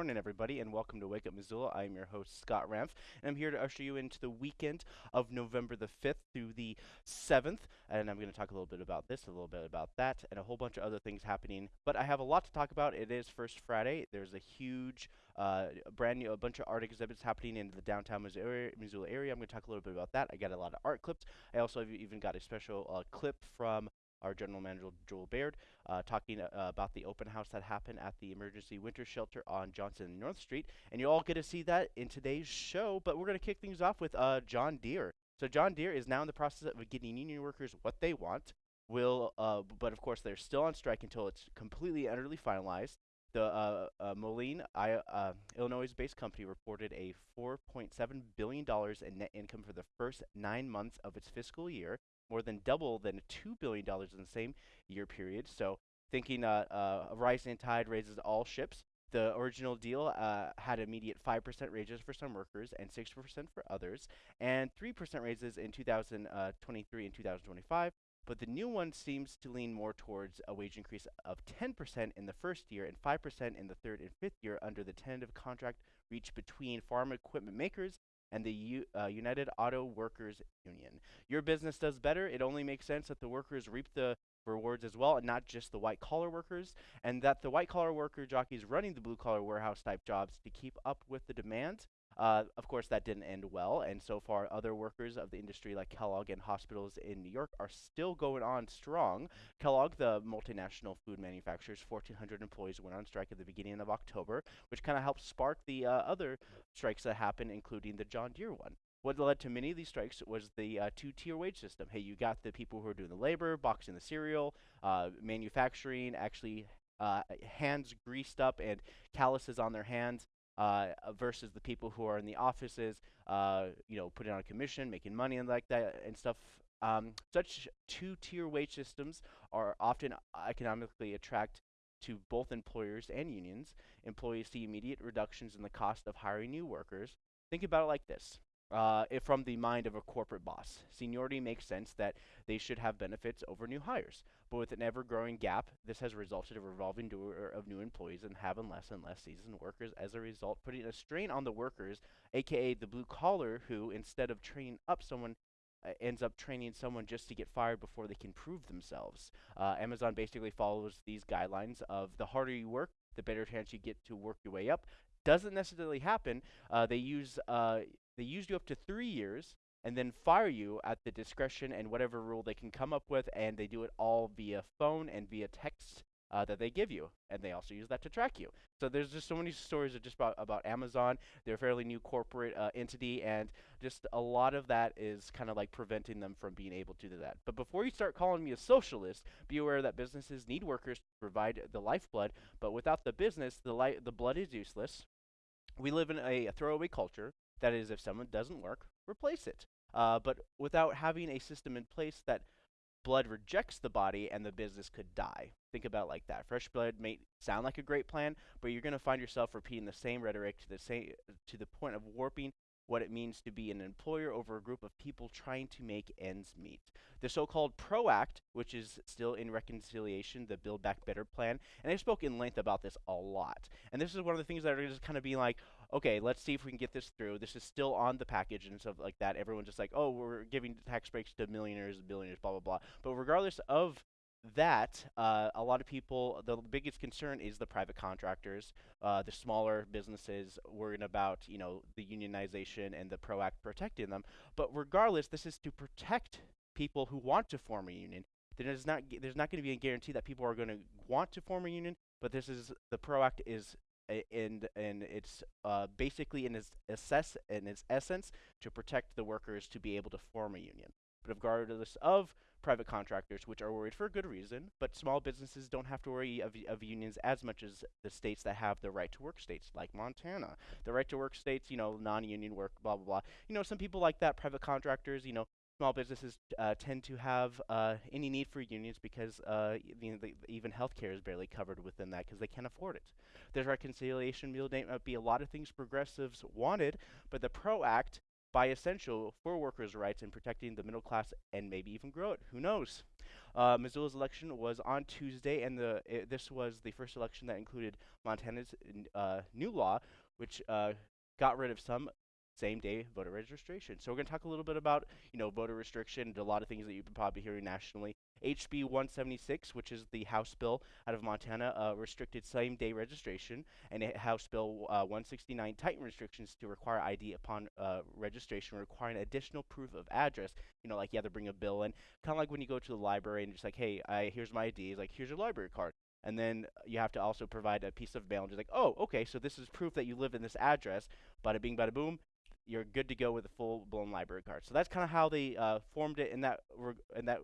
morning, everybody, and welcome to Wake Up Missoula. I am your host, Scott Ramf, and I'm here to usher you into the weekend of November the 5th through the 7th. And I'm going to talk a little bit about this, a little bit about that, and a whole bunch of other things happening. But I have a lot to talk about. It is First Friday. There's a huge, uh, brand new, a bunch of art exhibits happening in the downtown Missoula area. I'm going to talk a little bit about that. I got a lot of art clips. I also have even got a special uh, clip from our general manager Joel Baird, uh, talking uh, about the open house that happened at the emergency winter shelter on Johnson and North Street. And you all get to see that in today's show. But we're going to kick things off with uh, John Deere. So John Deere is now in the process of getting union workers what they want. Will, uh, but of course they're still on strike until it's completely and utterly finalized. The uh, uh, Moline, I, uh, Illinois-based company, reported a 4.7 billion dollars in net income for the first nine months of its fiscal year, more than double than $2 billion in the same year period. So thinking uh, uh, a rising tide raises all ships. The original deal uh, had immediate 5% raises for some workers and 6% for others, and 3% raises in 2023 and 2025. But the new one seems to lean more towards a wage increase of 10% in the first year and 5% in the third and fifth year under the tentative contract reached between farm equipment makers and the U uh, United Auto Workers Union. Your business does better. It only makes sense that the workers reap the rewards as well, and not just the white collar workers, and that the white collar worker jockeys running the blue collar warehouse type jobs to keep up with the demand uh, of course, that didn't end well, and so far, other workers of the industry, like Kellogg and hospitals in New York, are still going on strong. Kellogg, the multinational food manufacturer's 1,400 employees went on strike at the beginning of October, which kind of helped spark the uh, other strikes that happened, including the John Deere one. What led to many of these strikes was the uh, two-tier wage system. Hey, you got the people who are doing the labor, boxing the cereal, uh, manufacturing, actually uh, hands greased up and calluses on their hands, uh, versus the people who are in the offices, uh, you know, putting on a commission, making money and like that and stuff. Um, such two-tier wage systems are often economically attract to both employers and unions. Employees see immediate reductions in the cost of hiring new workers. Think about it like this uh, from the mind of a corporate boss. Seniority makes sense that they should have benefits over new hires. But with an ever growing gap, this has resulted in a revolving door of new employees and having less and less seasoned workers as a result, putting a strain on the workers, aka the blue collar, who instead of training up someone, uh, ends up training someone just to get fired before they can prove themselves. Uh, Amazon basically follows these guidelines of the harder you work, the better chance you get to work your way up. Doesn't necessarily happen. Uh, they use uh, they use you up to three years and then fire you at the discretion and whatever rule they can come up with, and they do it all via phone and via text uh, that they give you, and they also use that to track you. So there's just so many stories just about about Amazon. They're a fairly new corporate uh, entity, and just a lot of that is kind of like preventing them from being able to do that. But before you start calling me a socialist, be aware that businesses need workers to provide the lifeblood, but without the business, the li- the blood is useless. We live in a, a throwaway culture that is, if someone doesn't work, replace it. Uh, but without having a system in place that blood rejects the body and the business could die. Think about like that. Fresh blood may sound like a great plan, but you're going to find yourself repeating the same rhetoric to the same to the point of warping what it means to be an employer over a group of people trying to make ends meet. The so-called PRO Act, which is still in reconciliation, the Build Back Better plan, and I spoke in length about this a lot. And this is one of the things that are just kind of being like, okay, let's see if we can get this through. This is still on the package and stuff like that. Everyone's just like, oh, we're giving tax breaks to millionaires, and billionaires, blah, blah, blah. But regardless of that, uh, a lot of people, the biggest concern is the private contractors, uh, the smaller businesses worrying about, you know, the unionization and the PRO Act protecting them. But regardless, this is to protect people who want to form a union. There's not there's not going to be a guarantee that people are going to want to form a union, but this is the PRO Act is and and it's uh, basically in its assess in its essence to protect the workers to be able to form a union. But regardless of private contractors, which are worried for a good reason, but small businesses don't have to worry of, of unions as much as the states that have the right to work states, like Montana. The right to work states, you know, non-union work, blah blah blah. You know, some people like that. Private contractors, you know, small businesses uh, tend to have uh, any need for unions because uh, the, the, even healthcare is barely covered within that because they can't afford it. The reconciliation bill may not be a lot of things progressives wanted, but the PRO Act by essential for workers' rights and protecting the middle class and maybe even grow it. Who knows? Uh, Missoula's election was on Tuesday, and the it, this was the first election that included Montana's uh, new law, which uh, got rid of some same-day voter registration. So we're going to talk a little bit about, you know, voter restriction, and a lot of things that you've been probably hearing nationally. HB 176, which is the House bill out of Montana, uh, restricted same-day registration, and House Bill uh, 169 tightened restrictions to require ID upon uh, registration, requiring additional proof of address. You know, like you have to bring a bill in, kind of like when you go to the library and just like, hey, I, here's my ID. It's like, here's your library card and then you have to also provide a piece of mail and just like, oh, okay, so this is proof that you live in this address. Bada bing, bada boom you're good to go with a full blown library card. So that's kind of how they uh, formed it in that in that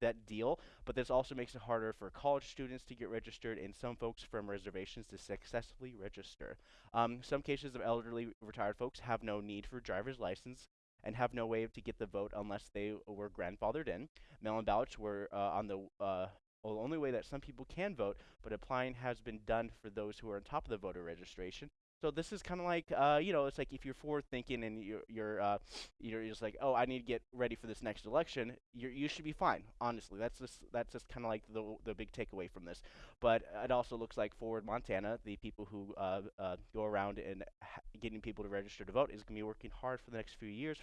that deal. But this also makes it harder for college students to get registered and some folks from reservations to successfully register. Um, some cases of elderly retired folks have no need for driver's license and have no way to get the vote unless they were grandfathered in. Mail-in ballots were uh, on the uh, well, the only way that some people can vote, but applying has been done for those who are on top of the voter registration. So this is kind of like, uh, you know, it's like if you're forward thinking and you're you're uh, you're just like, oh, I need to get ready for this next election. You you should be fine. Honestly, that's just that's just kind of like the the big takeaway from this. But it also looks like Forward Montana, the people who uh, uh, go around and getting people to register to vote, is going to be working hard for the next few years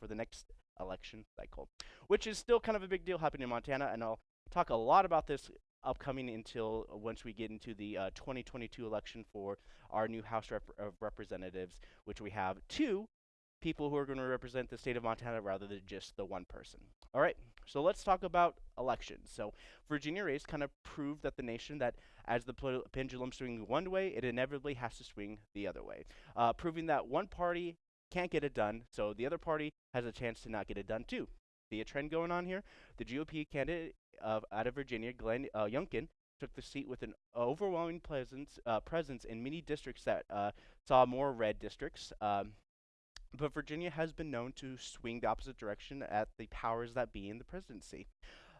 for the next election cycle, which is still kind of a big deal happening in Montana. And I'll talk a lot about this upcoming until uh, once we get into the uh, 2022 election for our new House rep of Representatives, which we have two people who are going to represent the state of Montana rather than just the one person. All right, so let's talk about elections. So Virginia race kind of proved that the nation that as the pendulum swings one way, it inevitably has to swing the other way, uh, proving that one party can't get it done, so the other party has a chance to not get it done too. See a trend going on here? The GOP candidate of out of Virginia, Glenn uh, Youngkin, took the seat with an overwhelming presence, uh, presence in many districts that uh, saw more red districts. Um, but Virginia has been known to swing the opposite direction at the powers that be in the presidency.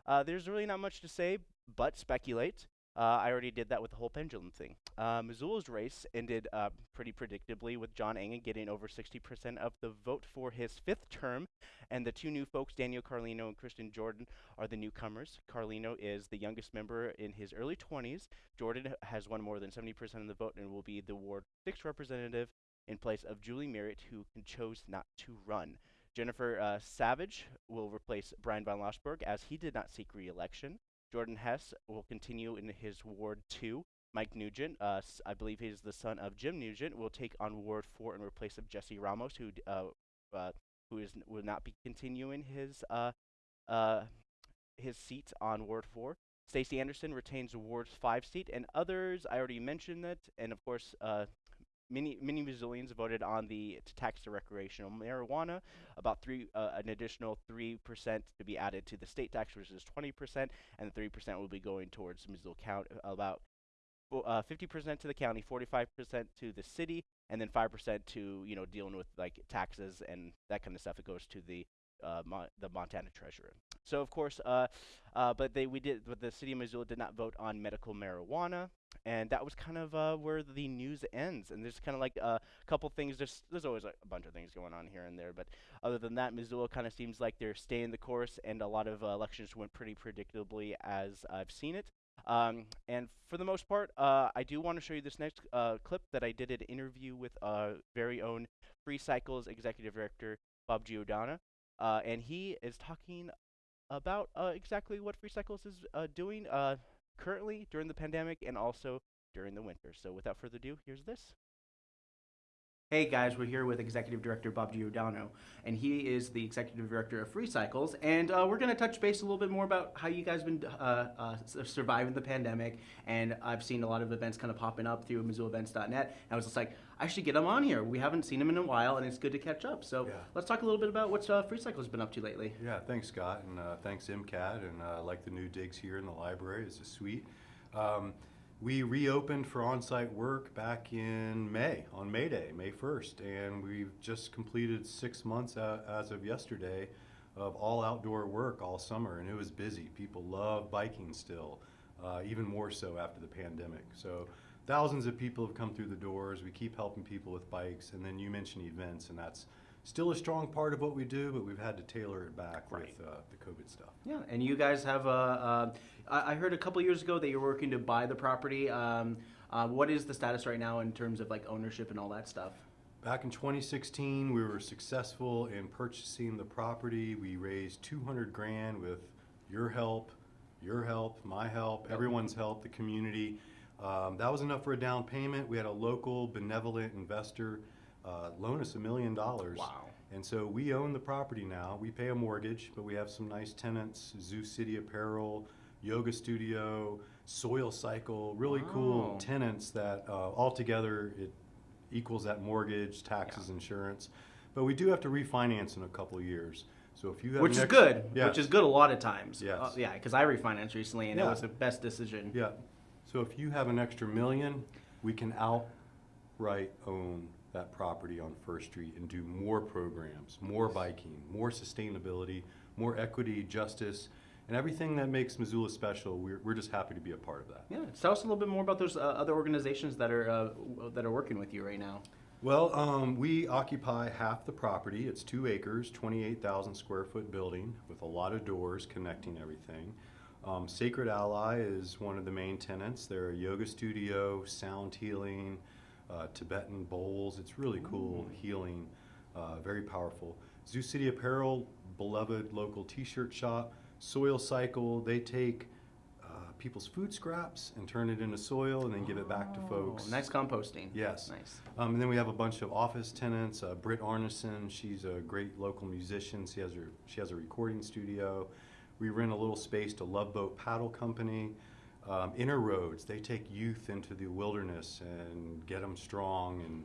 Uh, there's really not much to say but speculate. Uh, I already did that with the whole pendulum thing. Uh, Missoula's race ended uh, pretty predictably with John Engen getting over 60% of the vote for his fifth term, and the two new folks, Daniel Carlino and Kristen Jordan, are the newcomers. Carlino is the youngest member in his early 20s. Jordan has won more than 70% of the vote and will be the Ward 6 representative in place of Julie Merritt, who chose not to run. Jennifer uh, Savage will replace Bryan von Lossberg as he did not seek re-election. Jordan Hess will continue in his Ward 2. Mike Nugent, uh, I believe he's the son of Jim Nugent, will take on Ward 4 in replace of Jesse Ramos, who uh, uh, who is will not be continuing his uh, uh, his seat on Ward 4. Stacie Anderson retains Ward 5 seat, and others, I already mentioned that, and of course, many many Missoulians voted on the to tax the recreational marijuana, about three uh, an additional three percent to be added to the state tax, which is twenty percent, and the three percent will be going towards Missoula County. About uh, fifty percent to the county, forty-five percent to the city, and then five percent to you know dealing with like taxes and that kind of stuff. It goes to the uh, the Montana treasurer. So of course, uh, uh, but they we did, but the city of Missoula did not vote on medical marijuana, and that was kind of uh, where the news ends. And there's kind of like a couple things. There's there's always a bunch of things going on here and there, but other than that, Missoula kind of seems like they're staying the course, and a lot of uh, elections went pretty predictably as I've seen it. Um, and for the most part, uh, I do want to show you this next uh, clip that I did an interview with our very own Free Cycles executive director Bob Giordano. Uh, and he is talking about uh, exactly what Free Cycles is uh, doing uh, currently during the pandemic and also during the winter. So without further ado, here's this. Hey guys, we're here with Executive Director Bob Giordano, and he is the Executive Director of Free Cycles, and uh, we're going to touch base a little bit more about how you guys have been uh, uh, surviving the pandemic, and I've seen a lot of events kind of popping up through MissoulaEvents.net, and I was just like, I should get him on here. We haven't seen him in a while, and it's good to catch up. So yeah. let's talk a little bit about what uh, Free Cycles has been up to lately. Yeah, thanks Scott, and uh, thanks MCAT, and I like the new digs here in the library. This is sweet. Um, we reopened for on-site work back in May, on May Day, May 1st, and we've just completed six months as of yesterday of all outdoor work all summer, and it was busy. People love biking still, uh, even more so after the pandemic. So thousands of people have come through the doors. We keep helping people with bikes, and then you mentioned events, and that's still a strong part of what we do, but we've had to tailor it back Right. with uh, the COVID stuff. Yeah, and you guys have a. Uh, I I heard a couple years ago that you're working to buy the property. Um, uh, what is the status right now in terms of like ownership and all that stuff? Back in 2016, we were successful in purchasing the property. We raised 200 grand with your help, your help, my help, everyone's help, the community. Um, that was enough for a down payment. We had a local benevolent investor uh, loan us a million dollars. Wow. And so we own the property now. We pay a mortgage, but we have some nice tenants: Zoo City Apparel, Yoga Studio, Soil Cycle. Really cool tenants that uh, altogether it equals that mortgage, taxes, insurance. But we do have to refinance in a couple of years. So if you have Which is good. Yes. Which is good a lot of times. Yes. Uh, yeah, because I refinanced recently and it was the best decision. Yeah. So if you have an extra million, we can outright own that property on First Street and do more programs, more biking, more sustainability, more equity, justice, and everything that makes Missoula special. We're, we're just happy to be a part of that. Yeah. Tell us a little bit more about those uh, other organizations that are uh, that are working with you right now. Well, um, we occupy half the property. It's two acres, 28,000 square foot building with a lot of doors connecting everything. Um, Sacred Ally is one of the main tenants. They're a yoga studio, sound healing, uh, Tibetan bowls. It's really cool, healing, uh, very powerful. Zoo City Apparel, beloved local t shirt shop. Soil Cycle, they take uh, people's food scraps and turn it into soil and then give it back to Oh, folks. Nice composting. Yes. Nice. Um, and then we have a bunch of office tenants. Uh, Britt Arneson, she's a great local musician. She has her she has a recording studio. We rent a little space to Love Boat Paddle Company. Um, Inner Roads, they take youth into the wilderness and get them strong and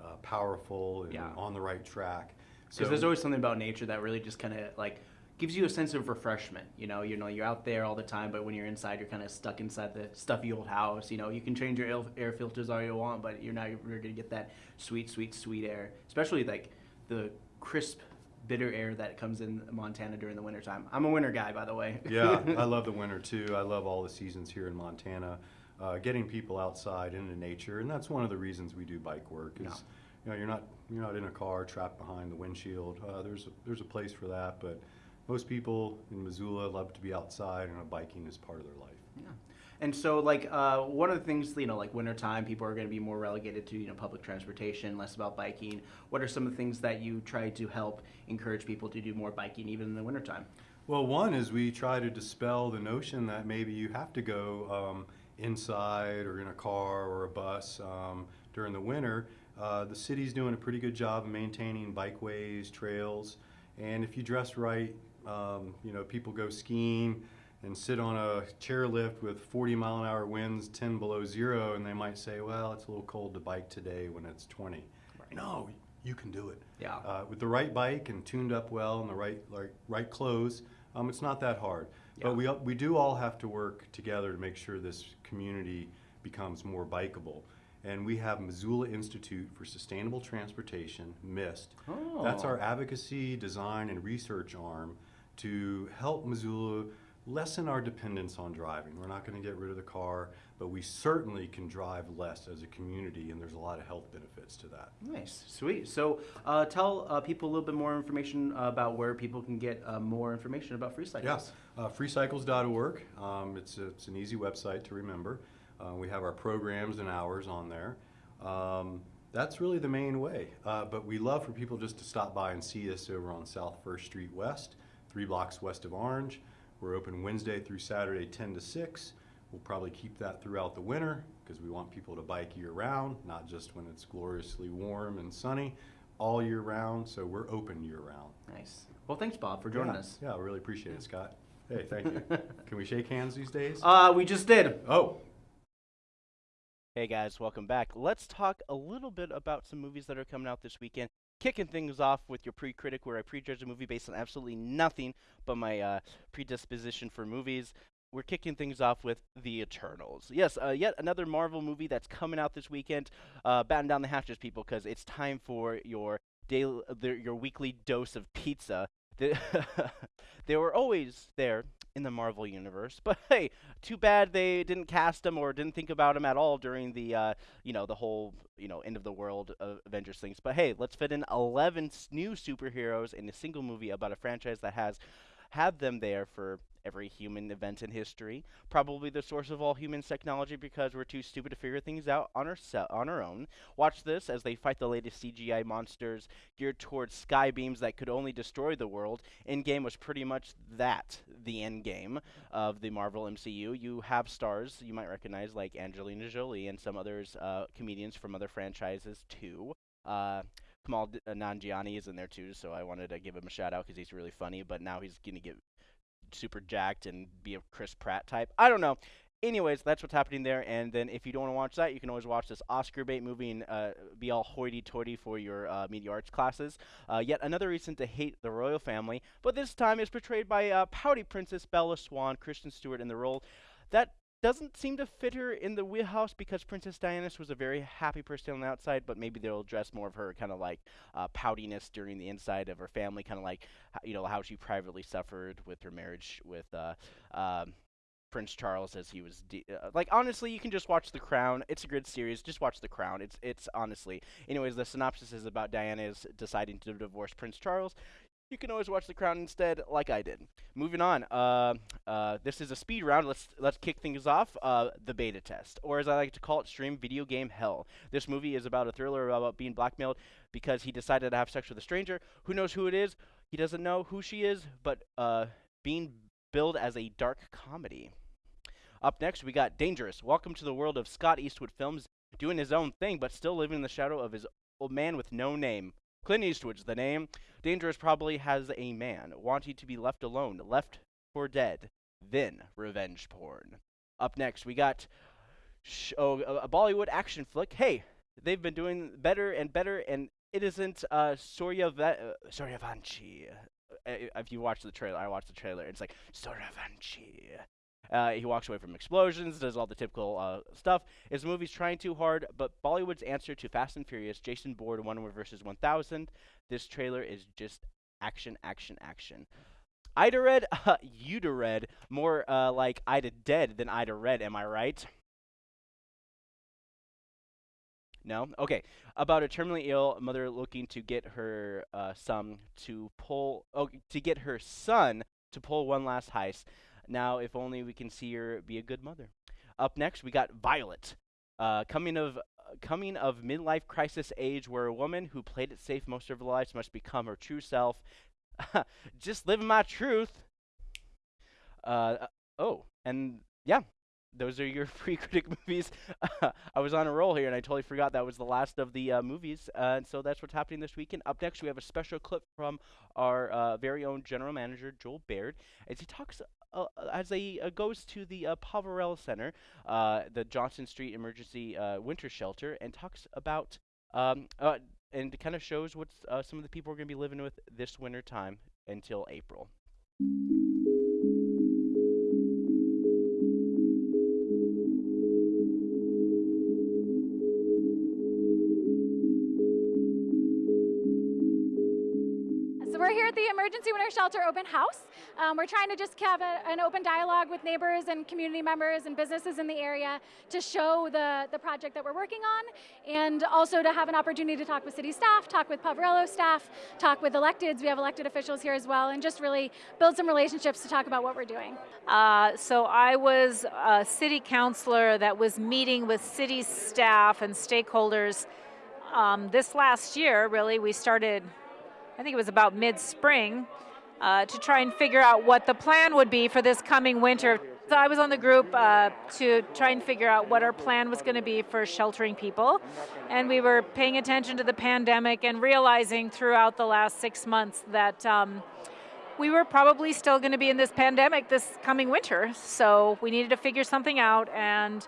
uh, powerful and Yeah. on the right track. Because there's always something about nature that really just kind of like gives you a sense of refreshment. You know, you know, you're out there all the time, but when you're inside, you're kind of stuck inside the stuffy old house. You know, you can change your air, air filters all you want, but you're not you're gonna get that sweet, sweet, sweet air. Especially like the crisp, bitter air that comes in Montana during the wintertime. I'm a winter guy, by the way. yeah, I love the winter too. I love all the seasons here in Montana. Uh, getting people outside into nature, and that's one of the reasons we do bike work. Is Yeah. you know you're not you're not in a car trapped behind the windshield. Uh, there's a, there's a place for that, but most people in Missoula love to be outside, and biking is part of their life. Yeah. And so, like, uh, one of the things, you know, like wintertime, people are going to be more relegated to, you know, public transportation, less about biking. What are some of the things that you try to help encourage people to do more biking even in the wintertime? Well, one is we try to dispel the notion that maybe you have to go um, inside or in a car or a bus um, during the winter. Uh, the city's doing a pretty good job of maintaining bikeways, trails, and if you dress right, um, you know, people go skiing and sit on a chairlift with 40 mile an hour winds, 10 below zero, and they might say, well, it's a little cold to bike today when it's 20. No, you can do it. Yeah. Uh, with the right bike and tuned up well and the right right, right clothes, um, it's not that hard. Yeah. But we we do all have to work together to make sure this community becomes more bikeable. And we have Missoula Institute for Sustainable Transportation, MIST. Oh. That's our advocacy, design, and research arm to help Missoula lessen our dependence on driving. We're not going to get rid of the car, but we certainly can drive less as a community, and there's a lot of health benefits to that. Nice, sweet. So, uh, tell uh, people a little bit more information about where people can get uh, more information about free cycles. Yes, uh, freecycles.org. Um, it's, a, it's an easy website to remember. Uh, we have our programs and hours on there. Um, that's really the main way. Uh, but we love for people just to stop by and see us over on South First Street West, three blocks west of Orange. We're open Wednesday through Saturday, 10 to 6. We'll probably keep that throughout the winter because we want people to bike year round, not just when it's gloriously warm and sunny, all year round. So we're open year round. Nice. Well, thanks, Bob, for joining yeah. us. Yeah, I really appreciate it, Scott. Hey, thank you. Can we shake hands these days? Uh, we just did. oh, Hey guys, welcome back. Let's talk a little bit about some movies that are coming out this weekend. Kicking things off with your pre-critic, where I prejudge a movie based on absolutely nothing but my uh, predisposition for movies. We're kicking things off with The Eternals. Yes, uh, yet another Marvel movie that's coming out this weekend. Uh, batten down the hatches, people, because it's time for your daily, your weekly dose of pizza. Th- They were always there in the Marvel universe, but hey, too bad they didn't cast them or didn't think about them at all during the uh, you know the whole you know end of the world uh, Avengers things. But hey, let's fit in 11 new superheroes in a single movie about a franchise that has had them there for every human event in history. Probably the source of all human technology because we're too stupid to figure things out on our on our own. Watch this as they fight the latest CGI monsters geared towards sky beams that could only destroy the world. Endgame was pretty much that, the end game of the Marvel MCU. You have stars you might recognize like Angelina Jolie and some others uh, comedians from other franchises too. Uh, Kamal D- uh, Nanjiani is in there too, so I wanted to give him a shout out because he's really funny. But now he's gonna get super jacked and be a Chris Pratt type. I don't know. Anyways, that's what's happening there. And then if you don't want to watch that, you can always watch this Oscar bait movie and uh, be all hoity-toity for your uh, media arts classes. Uh, yet another reason to hate the royal family, but this time is portrayed by uh, pouty Princess Bella Swan, Kristen Stewart in the role. That doesn't seem to fit her in the wheelhouse because Princess Diana was a very happy person on the outside, but maybe they'll address more of her kind of like uh, poutiness during the inside of her family, kind of like you know how she privately suffered with her marriage with uh, um, Prince Charles as he was de- uh, like honestly you can just watch The Crown. It's a good series. Just watch The Crown. It's it's honestly. Anyways, the synopsis is about Diana is deciding to divorce Prince Charles you can always watch The Crown instead, like I did. Moving on, uh, uh, this is a speed round. Let's let's kick things off. Uh, the beta test, or as I like to call it, stream video game hell. This movie is about a thriller about being blackmailed because he decided to have sex with a stranger. Who knows who it is? He doesn't know who she is, but uh, being billed as a dark comedy. Up next, we got Dangerous. Welcome to the world of Scott Eastwood films, doing his own thing, but still living in the shadow of his old man with no name. Clint Eastwood's the name. Dangerous probably has a man wanting to be left alone, left for dead, then revenge porn. Up next, we got sh- oh, a, Bollywood action flick. Hey, they've been doing better and better, and it isn't uh, Surya Va- uh, Suryavanshi. Uh, if you watch the trailer, I watched the trailer. It's like Suryavanshi. Uh, he walks away from explosions, does all the typical uh, stuff. His movie's trying too hard, but Bollywood's answer to Fast and Furious, Jason Bourne, One versus 1000. This trailer is just action, action, action. Ida Red, uh, Uda Red, more uh, like Ida Dead than Ida Red, am I right? No? Okay. About a terminally ill mother looking to get her uh, son to pull, oh, to get her son to pull one last heist. Now, if only we can see her be a good mother. Up next, we got Violet, uh, coming of coming of midlife crisis age, where a woman who played it safe most of her life must become her true self. Just living my truth. Uh, uh, oh, and yeah, those are your free critic movies. I was on a roll here and I totally forgot that was the last of the uh, movies. Uh, and so that's what's happening this weekend. Up next, we have a special clip from our uh, very own general manager, Joel Baird, as he talks. Uh, as he uh, goes to the uh, Poverello Center, uh, the Johnson Street Emergency uh, Winter Shelter, and talks about um, uh, and kind of shows what uh, some of the people are going to be living with this winter time until April. Emergency Winter Shelter Open House. Um, we're trying to just have a, an open dialogue with neighbors and community members and businesses in the area to show the, the project that we're working on and also to have an opportunity to talk with city staff, talk with Poverello staff, talk with electeds, we have elected officials here as well, and just really build some relationships to talk about what we're doing. Uh, so I was a city councilor that was meeting with city staff and stakeholders um, this last year. Really, we started, I think it was about mid-spring, uh, to try and figure out what the plan would be for this coming winter. So I was on the group uh, to try and figure out what our plan was going to be for sheltering people, and we were paying attention to the pandemic and realizing throughout the last six months that. Um, we were probably still going to be in this pandemic this coming winter, so we needed to figure something out. And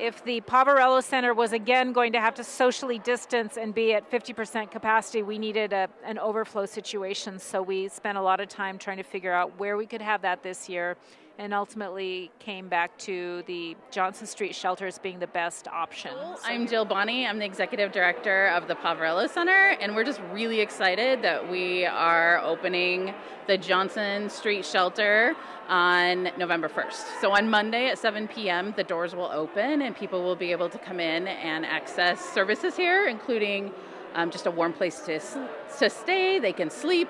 if the Poverello Center was again going to have to socially distance and be at 50% capacity, we needed a, an overflow situation. So we spent a lot of time trying to figure out where we could have that this year and ultimately came back to the Johnson Street shelters being the best option. So I'm Jill Bonny. I'm the executive director of the Poverello Center, and we're just really excited that we are opening the Johnson Street shelter on November 1st. So on Monday at 7 p.m., the doors will open and people will be able to come in and access services here, including um, just a warm place to, to stay. They can sleep,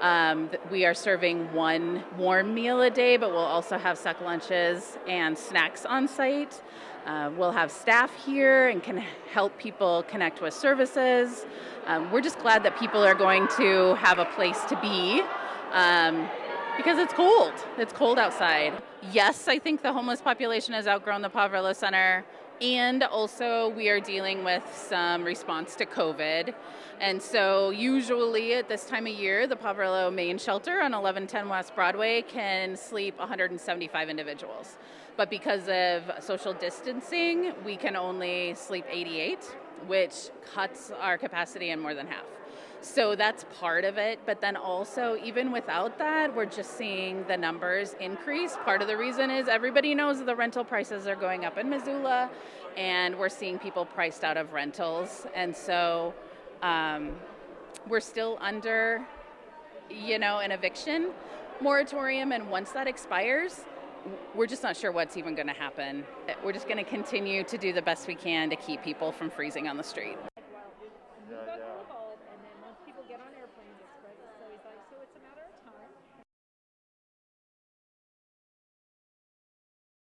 um, we are serving one warm meal a day, but we'll also have suck lunches and snacks on site. Uh, we'll have staff here and can help people connect with services. Um, we're just glad that people are going to have a place to be um, because it's cold. It's cold outside. Yes, I think the homeless population has outgrown the Poverello Center. And also, we are dealing with some response to COVID. And so, usually at this time of year, the Poverello main shelter on 1110 West Broadway can sleep 175 individuals. But because of social distancing, we can only sleep 88, which cuts our capacity in more than half. So that's part of it. But then also, even without that, we're just seeing the numbers increase. Part of the reason is everybody knows the rental prices are going up in Missoula, and we're seeing people priced out of rentals. And so um, we're still under, you know, an eviction moratorium. And once that expires, we're just not sure what's even going to happen. We're just going to continue to do the best we can to keep people from freezing on the street.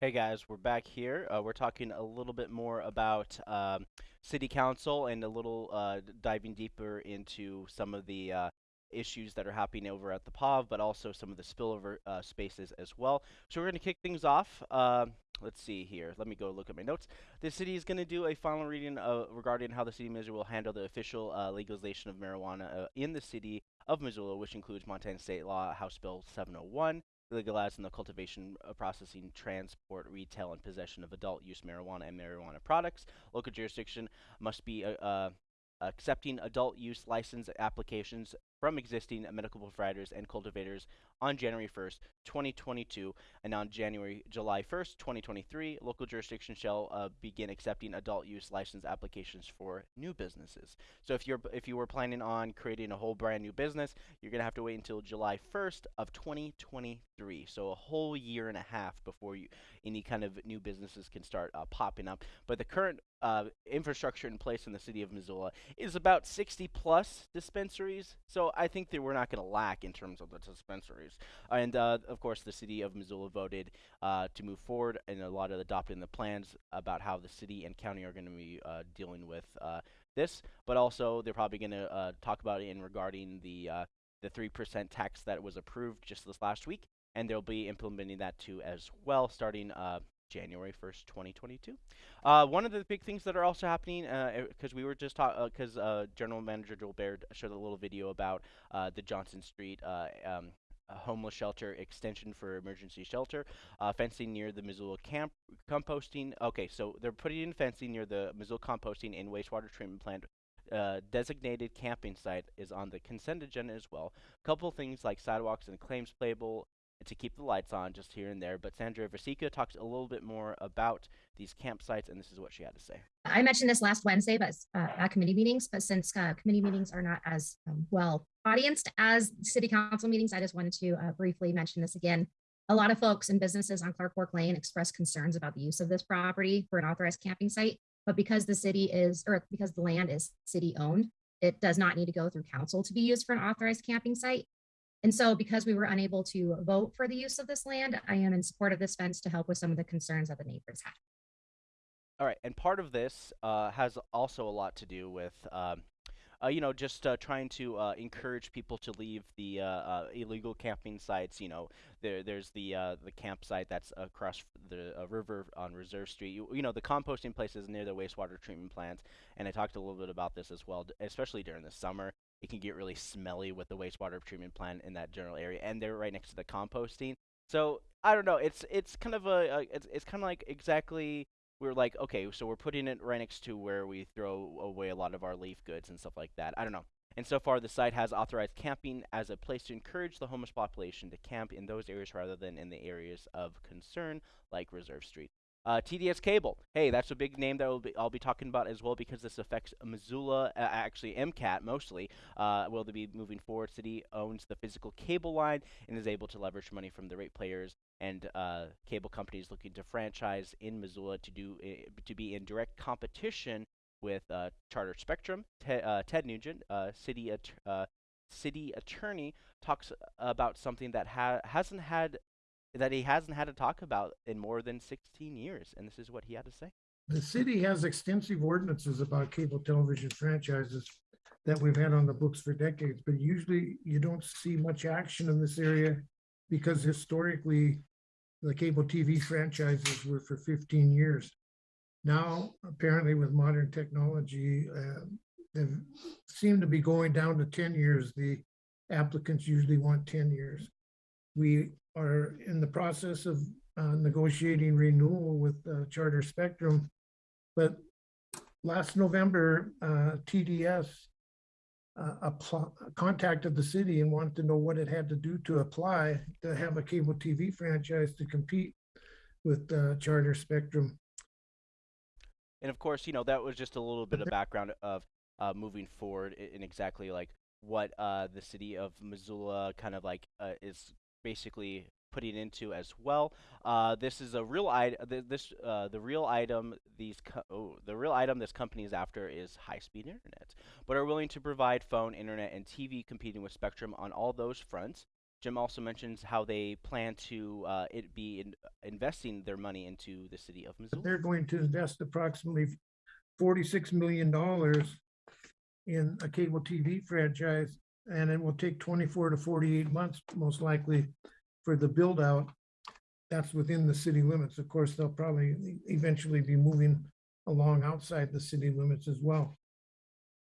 Hey guys, we're back here. Uh, we're talking a little bit more about um, city council and a little uh, diving deeper into some of the uh, issues that are happening over at the POV, but also some of the spillover uh, spaces as well. So we're going to kick things off. Um, let's see here. Let me go look at my notes. The city is going to do a final reading uh, regarding how the city of Missoula will handle the official uh, legalization of marijuana in the city of Missoula, which includes Montana State Law House Bill 701 legalizing the cultivation, uh, processing, transport, retail, and possession of adult use marijuana and marijuana products. Local jurisdiction must be uh, uh, accepting adult use license applications from existing medical providers and cultivators on January 1st, 2022, and on January July 1st, 2023, local jurisdiction shall uh, begin accepting adult use license applications for new businesses. So if you're if you were planning on creating a whole brand new business, you're gonna have to wait until July 1st of 2023. So a whole year and a half before you any kind of new businesses can start uh, popping up. But the current uh, infrastructure in place in the city of Missoula is about 60 plus dispensaries. So I think that we're not going to lack in terms of the dispensaries. And uh, of course, the city of Missoula voted uh, to move forward and a lot of adopting the plans about how the city and county are going to be uh, dealing with uh, this. But also, they're probably going to uh, talk about it in regarding the the 3% tax that was approved just this last week. And they'll be implementing that too as well, starting January 1st, 2022. Uh, one of the big things that are also happening, because uh, we were just talking, because uh, uh, General Manager Joel Baird showed a little video about uh, the Johnson Street um, homeless shelter extension for emergency shelter, fencing near the Missoula camp composting. Okay, so they're putting in fencing near the Missoula composting and wastewater treatment plant uh, designated camping site is on the consent agenda as well. A couple things like sidewalks and claims playable to keep the lights on just here and there. But Sandra Vasecka talked a little bit more about these campsites, and this is what she had to say. I mentioned this last Wednesday, but uh, at committee meetings. But since uh, committee meetings are not as um, well audienced as city council meetings, I just wanted to uh, briefly mention this again. A lot of folks and businesses on Clark Fork Lane expressed concerns about the use of this property for an authorized camping site. But because the city is, or because the land is city owned, it does not need to go through council to be used for an authorized camping site. And so because we were unable to vote for the use of this land, I am in support of this fence to help with some of the concerns that the neighbors had. All right, and part of this uh, has also a lot to do with, um, uh, you know, just uh, trying to uh, encourage people to leave the uh, uh, illegal camping sites. You know, there there's the the campsite that's across the river on Reserve Street. You, you know, the composting places near the wastewater treatment plants, and I talked a little bit about this as well, especially during the summer it can get really smelly with the wastewater treatment plant in that general area, and they're right next to the composting. So I don't know. It's it's kind of a, a it's it's kind of like exactly we're like, okay, so we're putting it right next to where we throw away a lot of our leaf goods and stuff like that. I don't know. And so far, the site has authorized camping as a place to encourage the homeless population to camp in those areas rather than in the areas of concern, like Reserve Street. Uh, TDS Cable. Hey, that's a big name that will be, I'll be talking about as well because this affects Missoula, uh, actually MCAT mostly. Uh, will be moving forward? City owns the physical cable line and is able to leverage money from the rate players and uh, cable companies looking to franchise in Missoula to do uh, to be in direct competition with uh, Charter Spectrum. Te- uh, Ted Nugent, uh, city city attorney, talks about something that ha- hasn't had that he hasn't had to talk about in more than 16 years, and this is what he had to say. The city has extensive ordinances about cable television franchises that we've had on the books for decades, but usually you don't see much action in this area because historically the cable TV franchises were for fifteen years. Now, apparently with modern technology, uh, they seem to be going down to ten years. The applicants usually want ten years. We are in the process of uh, negotiating renewal with uh, Charter Spectrum. But last November, uh, TDS uh, contacted the city and wanted to know what it had to do to apply to have a cable TV franchise to compete with uh, Charter Spectrum. And of course, you know, that was just a little bit of background of uh, moving forward in exactly like what uh, the city of Missoula kind of like uh, is basically putting into as well. Uh, this is a real item. Th- this uh, the real item these oh, the real item this company is after is high-speed internet, but are willing to provide phone, internet, and TV competing with Spectrum on all those fronts. Jim also mentions how they plan to uh, it be in, investing their money into the city of Missoula. They're going to invest approximately forty-six million dollars in a cable TV franchise, and it will take twenty-four to forty-eight months, most likely, for the build-out. That's within the city limits. Of course, they'll probably eventually be moving along outside the city limits as well.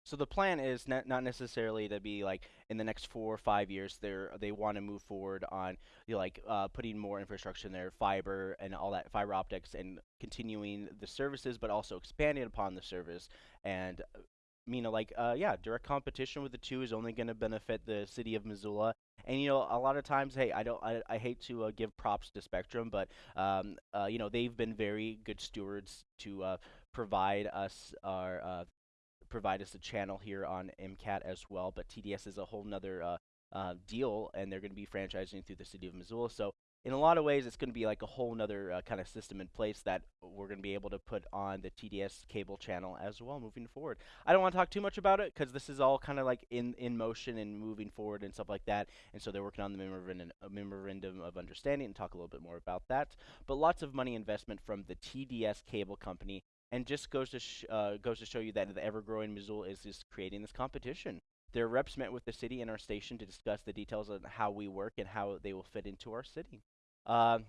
So the plan is not not necessarily to be like in the next four or five years. They're they want to move forward on you know, like uh, putting more infrastructure in there, fiber and all that fiber optics, and continuing the services, but also expanding upon the service. And you know, like uh, yeah, direct competition with the two is only going to benefit the city of Missoula. And you know, a lot of times, hey, I don't, I, I hate to uh, give props to Spectrum, but um, uh, you know, they've been very good stewards to uh, provide us our uh, provide us a channel here on MCAT as well. But TDS is a whole nother uh, uh, deal, and they're going to be franchising through the city of Missoula. So in a lot of ways, it's going to be like a whole nother uh, kind of system in place that we're going to be able to put on the TDS cable channel as well moving forward. I don't want to talk too much about it because this is all kind of like in, in motion and moving forward and stuff like that. And so they're working on the memorandum, memorandum of understanding and talk a little bit more about that. But lots of money investment from the TDS cable company and just goes to uh, goes to show you that the ever-growing Missoula is just creating this competition. Their reps met with the city and our station to discuss the details on how we work and how they will fit into our city. Um,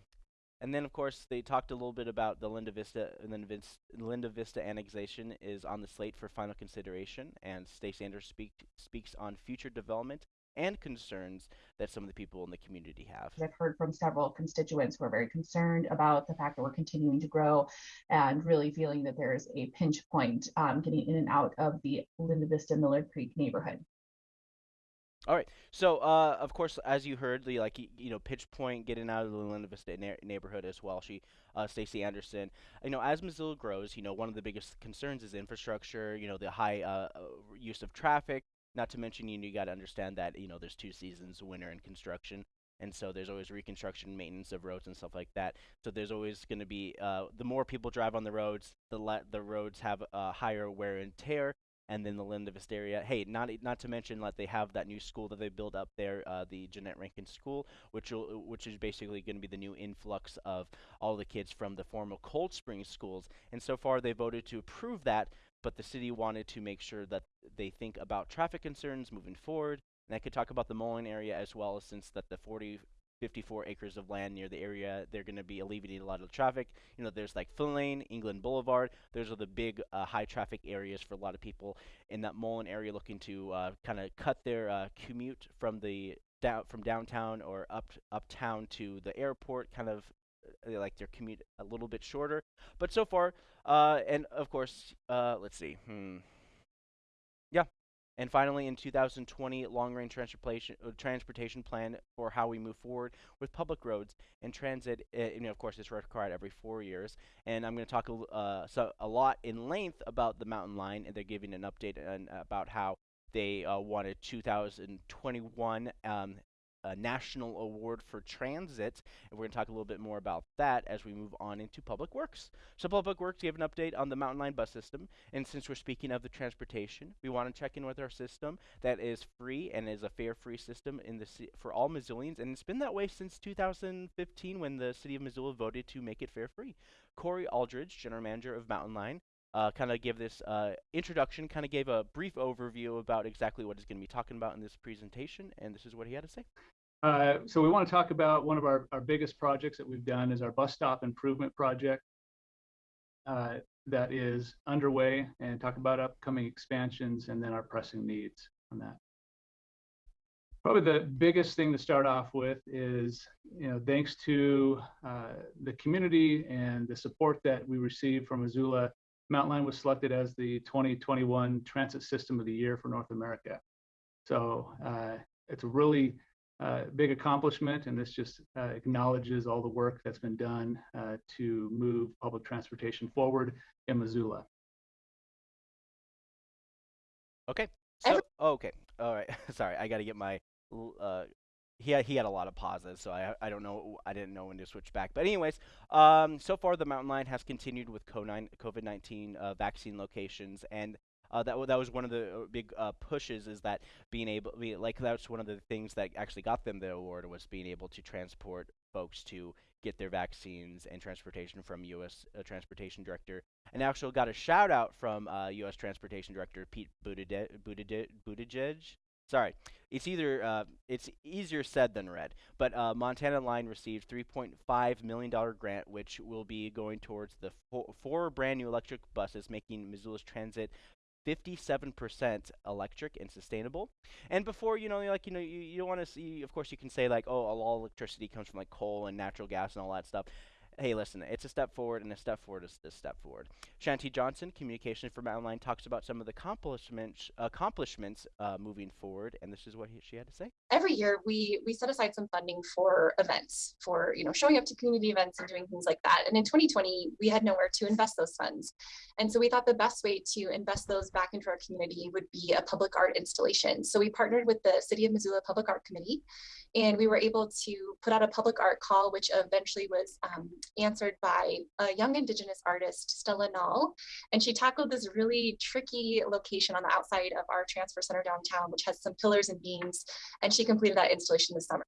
and then, of course, they talked a little bit about the Linda Vista Linda Vista, Linda Vista annexation is on the slate for final consideration, and Stacey Anders speak, speaks on future development and concerns that some of the people in the community have. I've heard from several constituents who are very concerned about the fact that we're continuing to grow and really feeling that there is a pinch point um, getting in and out of the Linda Vista Miller Creek neighborhood. All right. So, uh, of course, as you heard, the like you know, pitch point getting out of the Linda Vista na- neighborhood as well. She, uh, Stacie Anderson. You know, as Missoula grows, you know, one of the biggest concerns is infrastructure. You know, the high uh, uh, use of traffic. Not to mention, you, know, you got to understand that you know there's two seasons, winter and construction, and so there's always reconstruction, maintenance of roads and stuff like that. So there's always going to be uh, the more people drive on the roads, the le- the roads have uh, higher wear and tear and then the Linda Vista area. Hey, not not to mention like they have that new school that they built up there, uh, the Jeannette Rankin School, which will which is basically going to be the new influx of all the kids from the former Cold Spring schools. And so far, they voted to approve that, but the city wanted to make sure that they think about traffic concerns moving forward. And I could talk about the Mullan area as well, since that the 40 54 acres of land near the area, they're going to be alleviating a lot of traffic. You know, there's like Flynn Lane, England Boulevard. Those are the big uh, high traffic areas for a lot of people in that Mullan area looking to uh, kind of cut their uh, commute from the down from downtown or up uptown to the airport, kind of like their commute a little bit shorter. But so far, uh, and of course, uh, let's see. Hmm. And finally, in 2020, long-range transportation uh, transportation plan for how we move forward with public roads and transit. Uh, you know, of course, it's required every four years. And I'm going to talk a, uh, so a lot in length about the Mountain Line, and they're giving an update on, about how they uh, won 2021 um, a National Award for Transit, and we're going to talk a little bit more about that as we move on into Public Works. So, Public Works gave an update on the Mountain Line bus system, and since we're speaking of the transportation, we want to check in with our system that is free and is a fare-free system in the for all Missoulians, and it's been that way since 2015 when the City of Missoula voted to make it fare-free. Corey Aldridge, General Manager of Mountain Line, uh, kind of give this uh, introduction, kind of gave a brief overview about exactly what he's going to be talking about in this presentation, and this is what he had to say. Uh, so we want to talk about one of our, our biggest projects that we've done is our bus stop improvement project uh, that is underway and talk about upcoming expansions and then our pressing needs on that. Probably the biggest thing to start off with is, you know, thanks to uh, the community and the support that we received from Missoula Mountain Line was selected as the 2021 Transit System of the Year for North America. So uh, it's a really uh, big accomplishment, and this just uh, acknowledges all the work that's been done uh, to move public transportation forward in Missoula. Okay. So, okay. All right. Sorry, I got to get my uh, he had, he had a lot of pauses, so I I don't know I didn't know when to switch back. But anyways, um, so far the mountain line has continued with COVID nineteen uh, vaccine locations, and uh, that that was one of the uh, big uh, pushes is that being able be, like that's one of the things that actually got them the award was being able to transport folks to get their vaccines and transportation from U.S. Uh, transportation Director, and actually got a shout out from U.S. Uh, transportation Director Pete Buttigieg. Buttigieg Sorry, it's either uh, it's easier said than read. But uh, Montana Line received 3.5 million dollar grant, which will be going towards the fo four brand new electric buses, making Missoula's transit 57% electric and sustainable. And before, you know, like, you know, you, you don't want to see, of course, you can say, like, oh, all electricity comes from, like, coal and natural gas and all that stuff hey, listen, it's a step forward, and a step forward is a step forward. Shanti Johnson, Communication for Mountain Line, talks about some of the accomplishments accomplishments uh, moving forward, and this is what he, she had to say. Every year, we we set aside some funding for events, for you know showing up to community events and doing things like that. And in 2020, we had nowhere to invest those funds, and so we thought the best way to invest those back into our community would be a public art installation. So we partnered with the City of Missoula Public Art Committee, and we were able to put out a public art call, which eventually was um, answered by a young Indigenous artist, Stella Nall. And she tackled this really tricky location on the outside of our transfer center downtown, which has some pillars and beams. And she completed that installation this summer.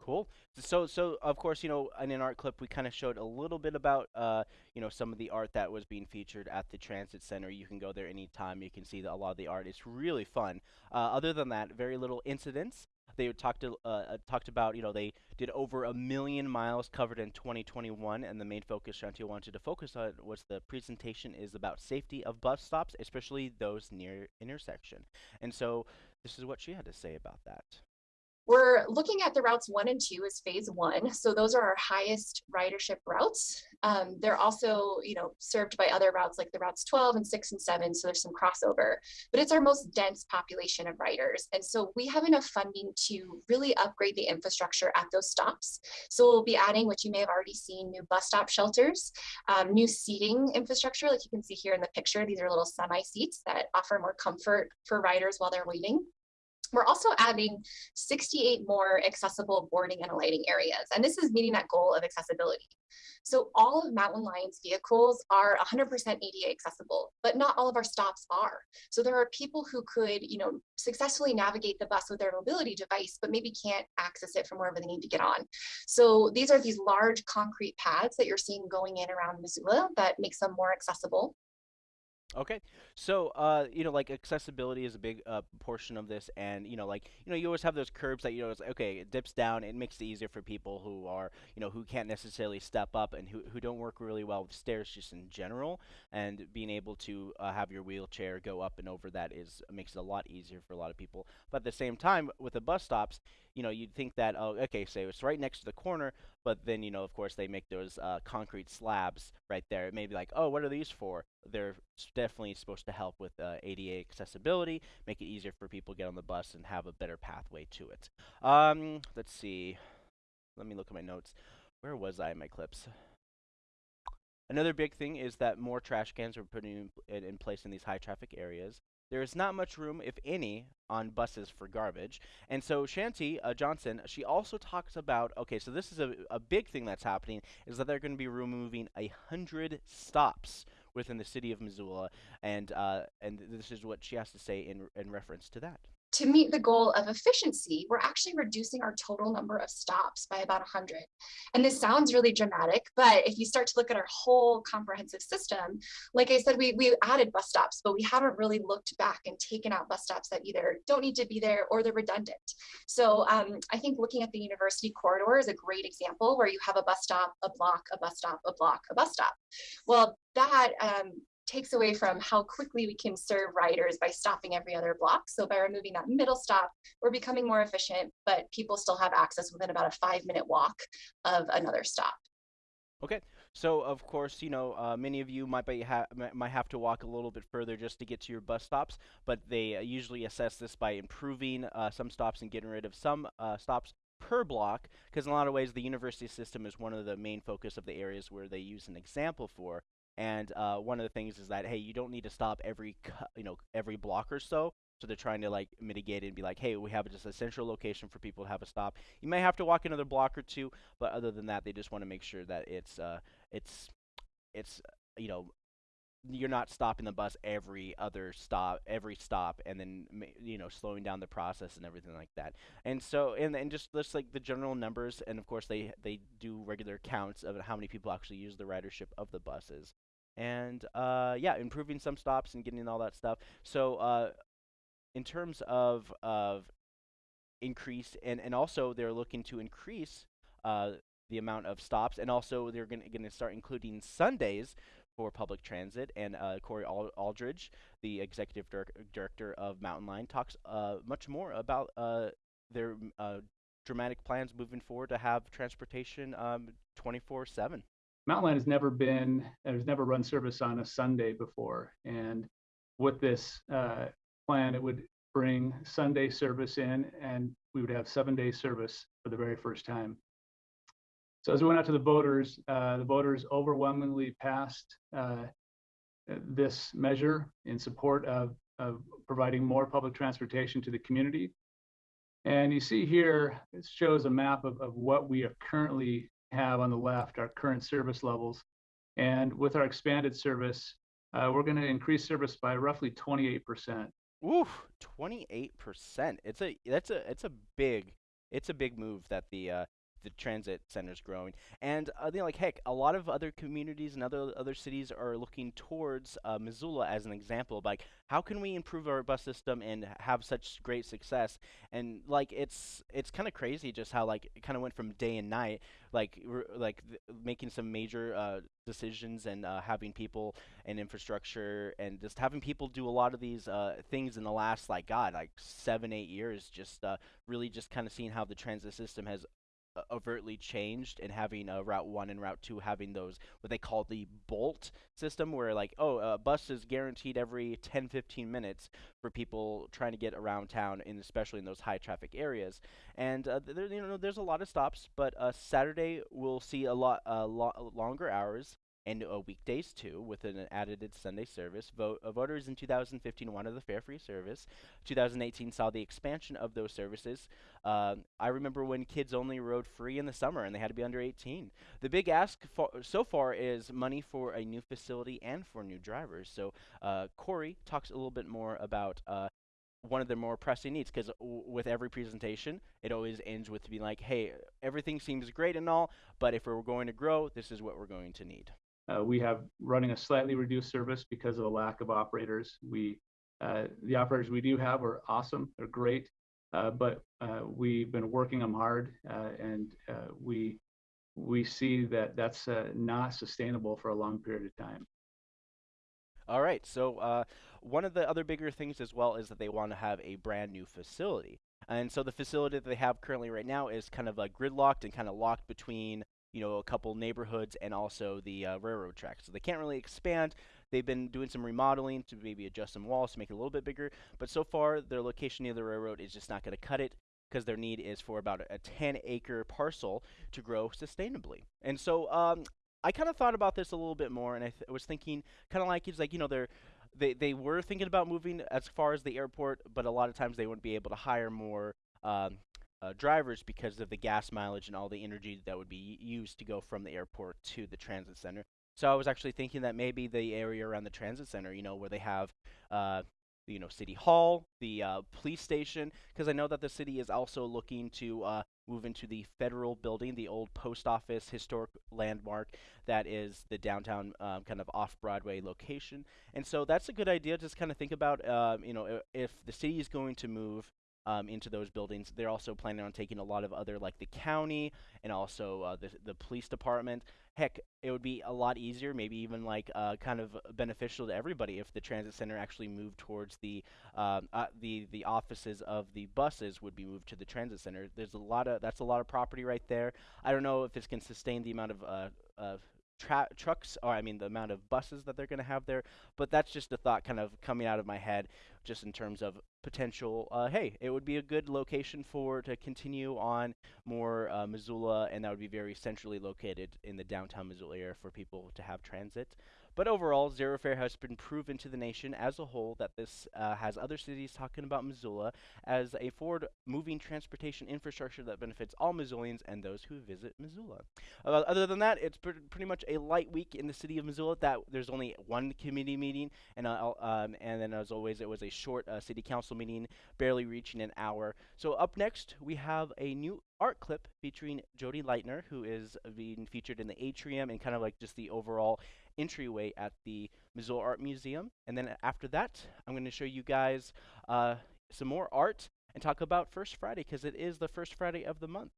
Cool. So, so of course, you know, in an art clip, we kind of showed a little bit about, uh, you know, some of the art that was being featured at the transit center. You can go there anytime. You can see a lot of the art. It's really fun. Uh, other than that, very little incidents. They talked uh, uh, talked about you know they did over a million miles covered in 2021, and the main focus Chantil wanted to focus on was the presentation is about safety of bus stops, especially those near intersection. And so this is what she had to say about that. We're looking at the routes one and two as phase one. So those are our highest ridership routes. Um, they're also, you know, served by other routes like the routes 12 and six and seven. So there's some crossover, but it's our most dense population of riders. And so we have enough funding to really upgrade the infrastructure at those stops. So we'll be adding, which you may have already seen, new bus stop shelters, um, new seating infrastructure, like you can see here in the picture. These are little semi seats that offer more comfort for riders while they're waiting. We're also adding 68 more accessible boarding and alighting areas, and this is meeting that goal of accessibility. So all of Mountain Line's vehicles are 100% ADA accessible, but not all of our stops are. So there are people who could, you know, successfully navigate the bus with their mobility device, but maybe can't access it from wherever they need to get on. So these are these large concrete pads that you're seeing going in around Missoula that makes them more accessible. Okay, so uh, you know, like accessibility is a big uh, portion of this, and you know, like you know, you always have those curbs that you know, it's like, okay, it dips down. It makes it easier for people who are you know who can't necessarily step up and who who don't work really well with stairs just in general. And being able to uh, have your wheelchair go up and over that is makes it a lot easier for a lot of people. But at the same time, with the bus stops, you know, you'd think that, oh, okay, so it's right next to the corner, but then, you know, of course, they make those uh, concrete slabs right there. It may be like, oh, what are these for? They're definitely supposed to help with uh, ADA accessibility, make it easier for people to get on the bus and have a better pathway to it. Um, let's see. Let me look at my notes. Where was I in my clips? Another big thing is that more trash cans are put in, in place in these high traffic areas. There is not much room, if any, on buses for garbage. And so Shanti uh, Johnson, she also talks about, okay, so this is a, a big thing that's happening, is that they're going to be removing a hundred stops within the city of Missoula, and uh, and this is what she has to say in in reference to that to meet the goal of efficiency, we're actually reducing our total number of stops by about 100. And this sounds really dramatic, but if you start to look at our whole comprehensive system, like I said, we, we added bus stops, but we haven't really looked back and taken out bus stops that either don't need to be there or they're redundant. So um, I think looking at the university corridor is a great example where you have a bus stop, a block, a bus stop, a block, a bus stop. Well, that um, takes away from how quickly we can serve riders by stopping every other block. So by removing that middle stop, we're becoming more efficient, but people still have access within about a five minute walk of another stop. Okay, so of course, you know, uh, many of you might be ha might have to walk a little bit further just to get to your bus stops, but they uh, usually assess this by improving uh, some stops and getting rid of some uh, stops per block, because in a lot of ways the university system is one of the main focus of the areas where they use an example for. And uh, one of the things is that hey, you don't need to stop every you know every block or so. So they're trying to like mitigate it and be like, hey, we have just a central location for people to have a stop. You may have to walk another block or two, but other than that, they just want to make sure that it's uh, it's it's you know you're not stopping the bus every other stop every stop and then you know slowing down the process and everything like that and so and, and just just like the general numbers and of course they they do regular counts of how many people actually use the ridership of the buses and uh, yeah improving some stops and getting all that stuff so uh, in terms of of increase and and also they're looking to increase uh, the amount of stops and also they're going to start including Sundays for public transit. And uh, Corey Aldridge, the executive dir director of Mountain Line, talks uh, much more about uh, their dramatic plans moving forward to have transportation 24 7. Mountain Line has never been, has never run service on a Sunday before. And with this uh, plan, it would bring Sunday service in and we would have seven day service for the very first time. So as we went out to the voters, uh, the voters overwhelmingly passed uh, this measure in support of, of providing more public transportation to the community. And you see here, it shows a map of, of what we are currently have on the left, our current service levels. And with our expanded service, uh, we're going to increase service by roughly 28%. Oof, 28%. It's a that's a it's a big it's a big move that the uh, the transit centers growing. And uh, you know, like heck, a lot of other communities and other other cities are looking towards uh, Missoula as an example of like how can we improve our bus system and have such great success. And like it's it's kind of crazy just how like it kind of went from day and night, like like making some major uh, decisions and uh, having people and infrastructure and just having people do a lot of these uh, things in the last like God like seven eight years. Just uh, really just kind of seeing how the transit system has overtly changed and having uh, Route 1 and Route 2 having those what they call the bolt system where like oh a bus is guaranteed every 10 15 minutes for people trying to get around town and especially in those high traffic areas. And uh, there you know there's a lot of stops but uh, Saturday we'll see a lot uh, lo longer hours and uh, weekdays too, with an added Sunday service. Vote, uh, voters in 2015 wanted the fare free service. 2018 saw the expansion of those services. Uh, I remember when kids only rode free in the summer and they had to be under 18. The big ask so far is money for a new facility and for new drivers. So uh, Corey talks a little bit more about uh, one of the more pressing needs because with every presentation it always ends with being like hey everything seems great and all but if we're going to grow this is what we're going to need uh, we have running a slightly reduced service because of a lack of operators. We, uh, the operators we do have are awesome, they're great, uh, but uh, we've been working them hard, uh, and uh, we we see that that's not sustainable for a long period of time. All right, so one of the other bigger things as well is that they want to have a brand new facility. And so the facility that they have currently right now is kind of uh, gridlocked and kind of locked between you know a couple neighborhoods and also the uh, railroad tracks. So they can't really expand. They've been doing some remodeling to maybe adjust some walls to make it a little bit bigger, but so far their location near the railroad is just not going to cut it because their need is for about a 10 acre parcel to grow sustainably. And so um, I kind of thought about this a little bit more, and I th- was thinking kind of like it's like you know they're they they were thinking about moving as far as the airport, but a lot of times they wouldn't be able to hire more. Um, uh, drivers because of the gas mileage and all the energy that would be used to go from the airport to the transit center. So I was actually thinking that maybe the area around the transit center, you know, where they have, uh, you know, City Hall, the uh, police station, because I know that the city is also looking to uh, move into the federal building, the old post office historic landmark that is the downtown um, kind of off Broadway location. And so that's a good idea. Just kind of think about, um, you know, if the city is going to move um, into those buildings. They're also planning on taking a lot of other, like the county and also uh, the the police department. Heck, it would be a lot easier, maybe even like uh, kind of beneficial to everybody if the transit center actually moved towards the um, uh, the the offices of the buses would be moved to the transit center. There's a lot of that's a lot of property right there. I don't know if this can sustain the amount of uh, trucks, or I mean the amount of buses that they're going to have there. But that's just a thought kind of coming out of my head, just in terms of potential. Uh, hey, it would be a good location for to continue on more uh, Missoula, and that would be very centrally located in the downtown Missoula area for people to have transit. But overall, Zero Fare has been proven to the nation as a whole that this uh, has other cities talking about Missoula as a forward moving transportation infrastructure that benefits all Missoulians and those who visit Missoula. Uh, other than that, it's pr- pretty much a light week in the city of Missoula. That there's only one committee meeting, and uh, um, and then as always, it was a short uh, city council meeting, barely reaching an hour. So up next, we have a new art clip featuring Jody Leitner, who is being featured in the atrium and kind of like just the overall entryway at the Missoula Art Museum. And then after that, I'm going to show you guys uh, some more art and talk about First Friday because it is the first Friday of the month.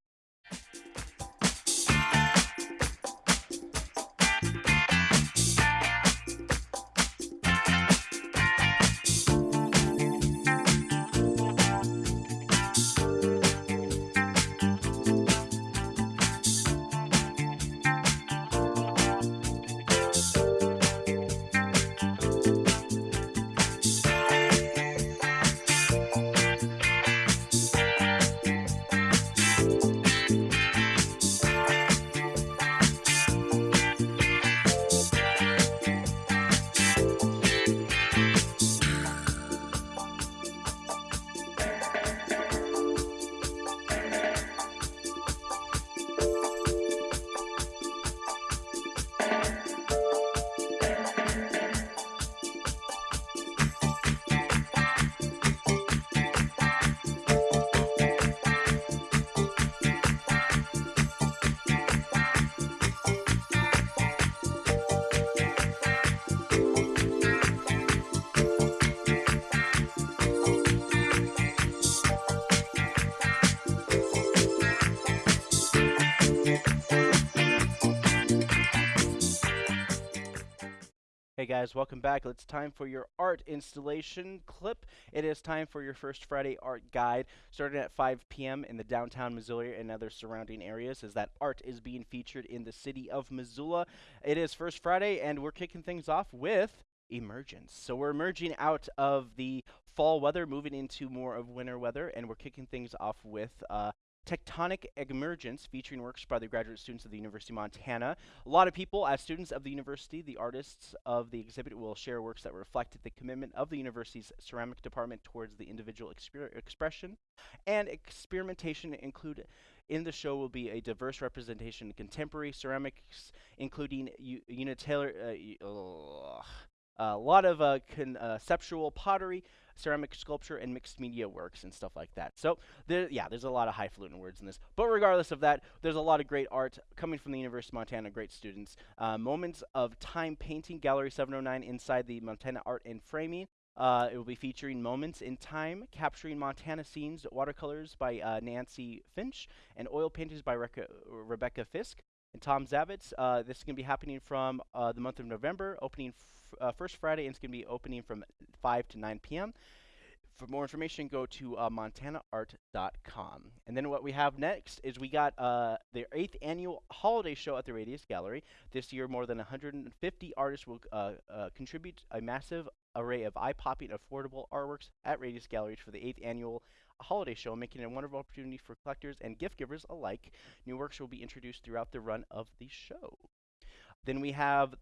Hey guys, welcome back. It's time for your art installation clip. It is time for your First Friday art guide, starting at 5 p.m. in the downtown Missoula and other surrounding areas, as that art is being featured in the city of Missoula. It is First Friday, and we're kicking things off with emergence. So we're emerging out of the fall weather, moving into more of winter weather, and we're kicking things off with uh, Tectonic Emergence, featuring works by the graduate students of the University of Montana. A lot of people, as students of the university, the artists of the exhibit will share works that reflect the commitment of the university's ceramic department towards the individual expression. And experimentation include in the show will be a diverse representation of contemporary ceramics, including unitary, uh, a lot of uh, conceptual pottery, ceramic sculpture, and mixed media works and stuff like that. So, there, yeah, there's a lot of highfalutin words in this. But regardless of that, there's a lot of great art coming from the University of Montana, great students. Uh, Moments of Time Painting, Gallery 709 inside the Montana Art and Framing. Uh, it will be featuring Moments in Time, capturing Montana scenes, watercolors by uh, Nancy Finch, and oil paintings by Reka, Rebecca Fisk and Tom Zavitz. Uh, this is going to be happening from uh, the month of November, opening uh, first Friday, and it's going to be opening from 5 to 9 p.m. For more information, go to uh, montanaart.com. And then what we have next is we got uh, the eighth annual holiday show at the Radius Gallery. This year, more than 150 artists will uh, uh, contribute a massive array of eye-popping, affordable artworks at Radius Galleries for the eighth annual holiday show, making it a wonderful opportunity for collectors and gift givers alike. New works will be introduced throughout the run of the show. Then we have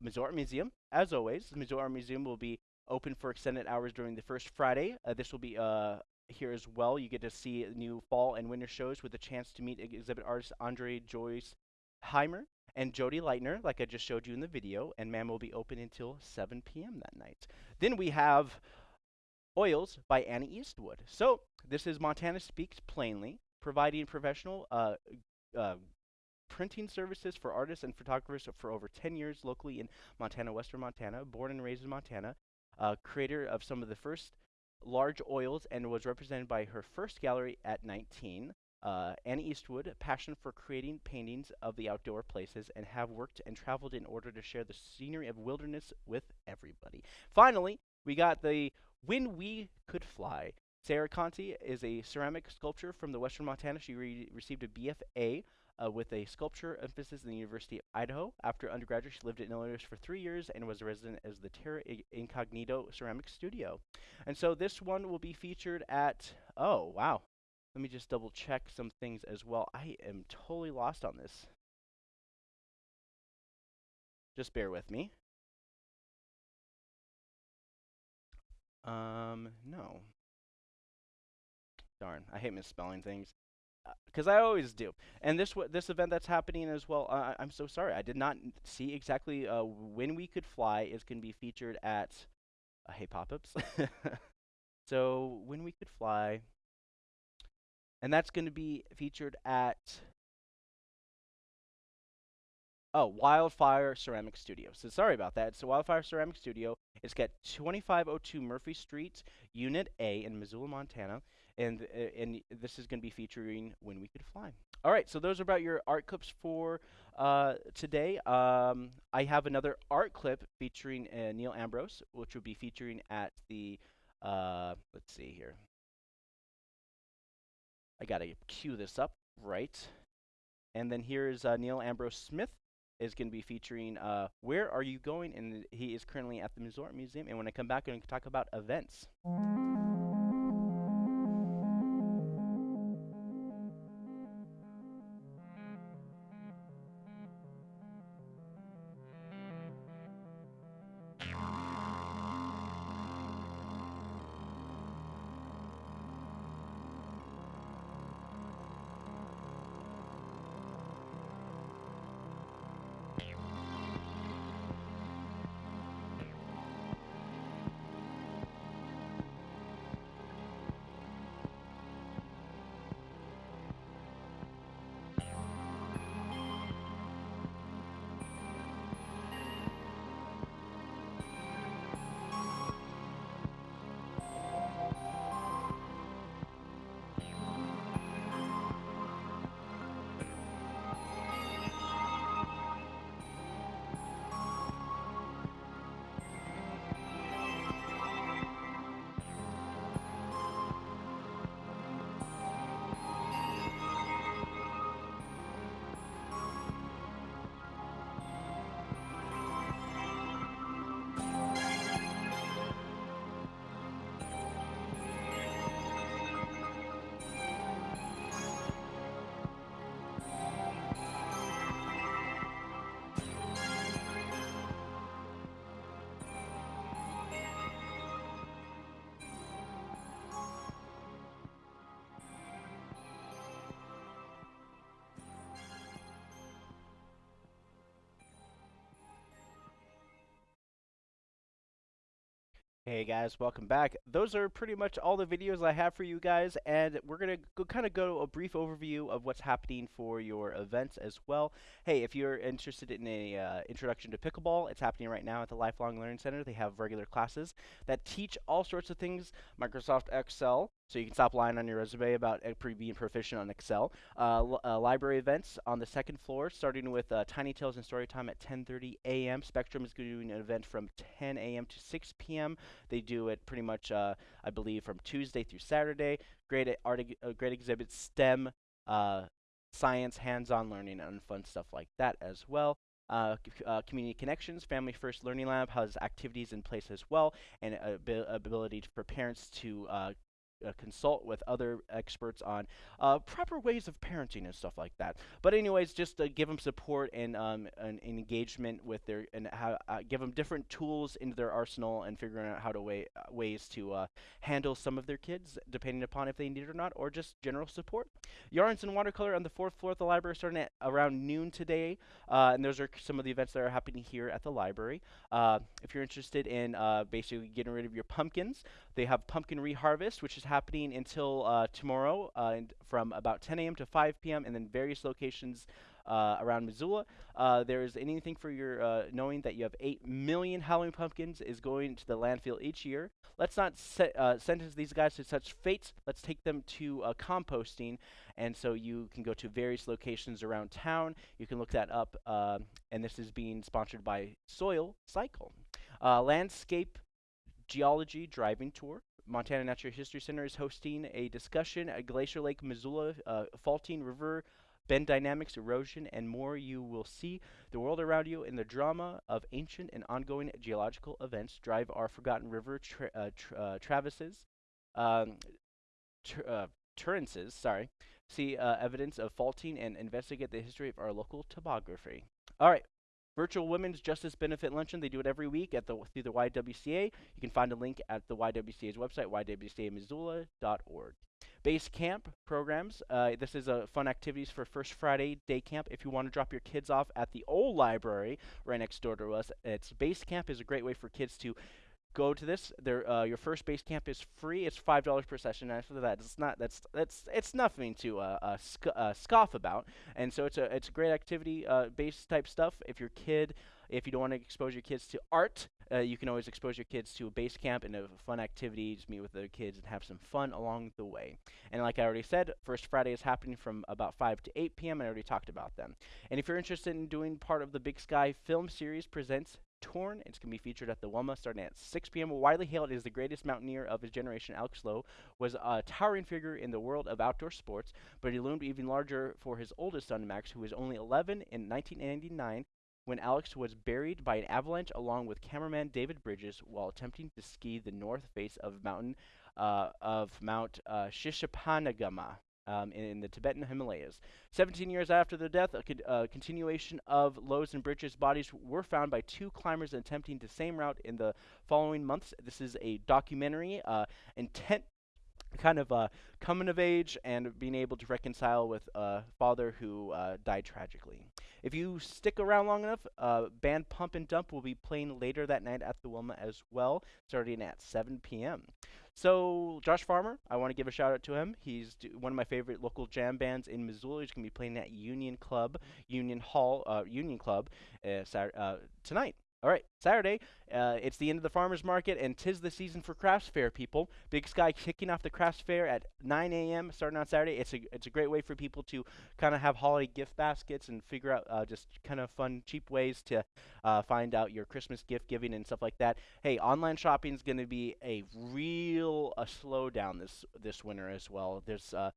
Missoula Art Museum. As always, the Missoula Art Museum will be open for extended hours during the first Friday. Uh, this will be uh, here as well. You get to see new fall and winter shows with a chance to meet exhibit artist Andre Joyce Heimer and Jody Leitner, like I just showed you in the video. And MAM will be open until 7 p.m. that night. Then we have Oils by Annie Eastwood. So this is Montana Speaks Plainly, providing professional uh, uh, printing services for artists and photographers for over 10 years locally in Montana, Western Montana, born and raised in Montana, uh, creator of some of the first large oils and was represented by her first gallery at 19. Uh, Annie Eastwood, passion for creating paintings of the outdoor places and have worked and traveled in order to share the scenery of wilderness with everybody. Finally, we got the When We Could Fly. Sarah Conti is a ceramic sculptor from the Western Montana. She re received a BFA uh, with a sculpture emphasis in the University of Idaho. After undergraduate, she lived in Illinois for three years and was a resident as the Terra Incognito Ceramic Studio. And so this one will be featured at, oh, wow. Let me just double check some things as well. I am totally lost on this. Just bear with me. Um, no. Darn, I hate misspelling things because I always do. And this this event that's happening as well. Uh, I'm so sorry, I did not see exactly uh, when we could fly is going to be featured at. Uh, hey, pop-ups. so when we could fly, and that's going to be featured at. Oh, Wildfire Ceramic Studio. So sorry about that. So Wildfire Ceramic Studio. It's got 2502 Murphy Street, Unit A in Missoula, Montana and uh, and this is going to be featuring when we could fly. All right, so those are about your art clips for uh, today. Um, I have another art clip featuring uh, Neil Ambrose, which will be featuring at the. Uh, let's see here. I gotta cue this up right, and then here's uh, Neil Ambrose Smith is going to be featuring uh, Where Are You Going? And he is currently at the Missouri Museum. And when I come back, I'm going to talk about events. Hey guys, welcome back. Those are pretty much all the videos I have for you guys, and we're going to kind of go a brief overview of what's happening for your events as well. Hey, if you're interested in a uh, introduction to pickleball, it's happening right now at the Lifelong Learning Center. They have regular classes that teach all sorts of things, Microsoft Excel, so you can stop lying on your resume about uh, being proficient on Excel. Uh, uh, library events on the second floor, starting with uh, Tiny Tales and Storytime at 10:30 a.m. Spectrum is doing an event from 10 a.m. to 6 p.m. They do it pretty much, uh, I believe, from Tuesday through Saturday. Great e- art, uh, great exhibits, STEM, uh, science, hands-on learning, and fun stuff like that as well. Uh, uh, community connections, Family First Learning Lab has activities in place as well, and a abi- ability for parents to uh, uh, consult with other experts on uh, proper ways of parenting and stuff like that. But anyways, just give them support and um, an engagement with their and how uh, give them different tools into their arsenal and figuring out how to way uh, ways to uh, handle some of their kids depending upon if they need it or not, or just general support. Yarns and watercolor on the fourth floor of the library starting at around noon today, and those are some of the events that are happening here at the library. If you're interested in basically getting rid of your pumpkins, they have pumpkin reharvest, which is happening until uh, tomorrow uh, from about 10 a.m. to 5 p.m. and then various locations uh, around Missoula. Uh, there is anything for your knowing that you have 8 million Halloween pumpkins is going to the landfill each year. Let's not se- sentence these guys to such fates. Let's take them to composting. And so you can go to various locations around town. You can look that up. um and this is being sponsored by Soil Cycle. Landscape geology driving tour. Montana Natural History Center is hosting a discussion at Glacial Lake, Missoula, uh, faulting river, bend dynamics, erosion, and more. You will see the world around you in the drama of ancient and ongoing geological events. Drive our forgotten river tra- uh, tr- uh, um, uh, Turrences, sorry. See uh, evidence of faulting and investigate the history of our local topography. All right, Virtual Women's Justice Benefit Luncheon. They do it every week at the through the YWCA. You can find a link at the YWCA's website, ywcamissoula.org. Base camp programs. Uh, this is a fun activities for First Friday day camp. If you want to drop your kids off at the old library right next door to us, it's base camp is a great way for kids to go to this. Their uh, your first base camp is free. It's five dollars per session. After that, it's not that's that's it's nothing to uh, uh, sc- uh, scoff about. And so it's a it's a great activity, uh, base type stuff. If your kid, if you don't want to expose your kids to art, uh, you can always expose your kids to a base camp and a fun activity. Just meet with the kids and have some fun along the way. And like I already said, First Friday is happening from about 5 to 8 p.m. I already talked about them. And if you're interested in doing part of the Big Sky Film Series presents Torn. It's going to be featured at the Wilma starting at 6 p.m. Widely hailed as the greatest mountaineer of his generation, Alex Lowe was a towering figure in the world of outdoor sports, but he loomed even larger for his oldest son, Max, who was only 11 in 1999 when Alex was buried by an avalanche along with cameraman David Bridges while attempting to ski the north face of mountain uh, of Mount uh. Um, in, in the Tibetan Himalayas. 17 years after the death, a con- uh, continuation of Lowe's and Bridges' bodies were found by two climbers attempting the same route in the following months. This is a documentary, uh, intent kind of uh, coming of age and being able to reconcile with a father who uh, died tragically. If you stick around long enough, uh, band Pump and Dump will be playing later that night at the Wilma as well, starting at 7 p.m. So Josh Farmer, I want to give a shout out to him. He's d- one of my favorite local jam bands in Missoula. He's going to be playing at Union Club, Union Hall, uh, Union Club uh, Sat- uh, tonight. All right, Saturday. Uh, it's the end of the farmers market, and tis the season for crafts fair. People, Big Sky kicking off the crafts fair at 9 a.m. starting on Saturday. It's a it's a great way for people to kind of have holiday gift baskets and figure out uh, just kind of fun, cheap ways to uh, find out your Christmas gift giving and stuff like that. Hey, online shopping is going to be a real a slowdown this this winter as well. There's uh,